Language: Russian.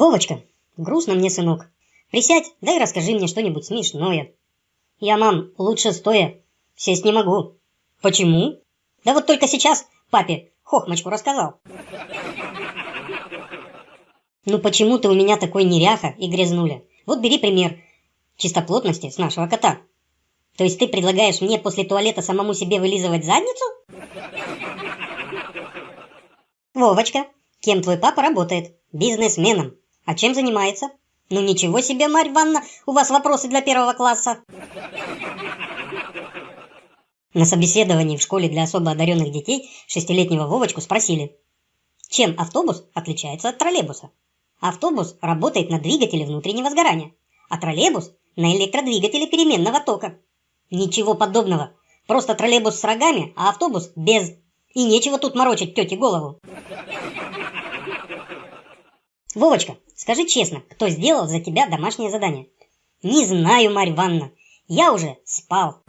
Вовочка, грустно мне, сынок. Присядь, да и расскажи мне что-нибудь смешное. Я, мам, лучше стоя. Сесть не могу. Почему? Да вот только сейчас папе хохмочку рассказал. Ну почему ты у меня такой неряха и грязнуля? Вот бери пример чистоплотности с нашего кота. То есть ты предлагаешь мне после туалета самому себе вылизывать задницу? Вовочка, кем твой папа работает? Бизнесменом. А чем занимается? Ну ничего себе, Марь Ивановна, у вас вопросы для первого класса. На собеседовании в школе для особо одаренных детей шестилетнего Вовочку спросили, чем автобус отличается от троллейбуса. Автобус работает на двигателе внутреннего сгорания, а троллейбус на электродвигателе переменного тока. Ничего подобного. Просто троллейбус с рогами, а автобус без. И нечего тут морочить тете голову. Вовочка, скажи честно, кто сделал за тебя домашнее задание? Не знаю, Марь Ивановна. Я уже спал.